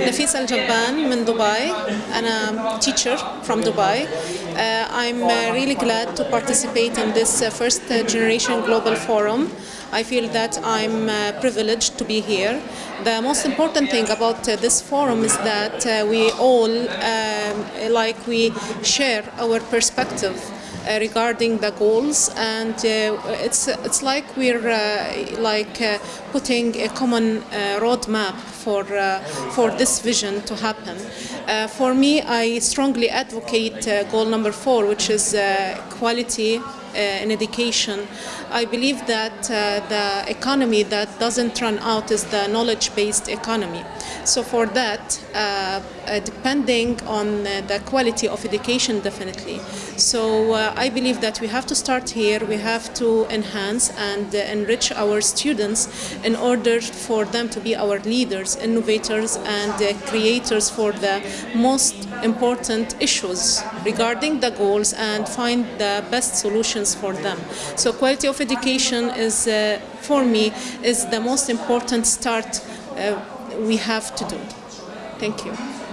نفيسة الجبان من دبي أنا teacher from Dubai uh, I'm uh, really glad to participate in this uh, first generation global forum I feel that I'm uh, privileged to be here. The most important thing about uh, this forum is that uh, we all, um, like we share our perspective uh, regarding the goals and uh, it's it's like we're uh, like uh, putting a common uh, roadmap for uh, for this vision to happen. Uh, for me, I strongly advocate uh, goal number four, which is uh, quality uh, in education. I believe that uh, the economy that doesn't run out is the knowledge-based economy. So for that, uh, uh, depending on uh, the quality of education, definitely. So uh, I believe that we have to start here. We have to enhance and enrich our students in order for them to be our leaders, innovators, and creators for the most important issues regarding the goals and find the best solutions for them. So quality of education is, uh, for me, is the most important start uh, we have to do. Thank you.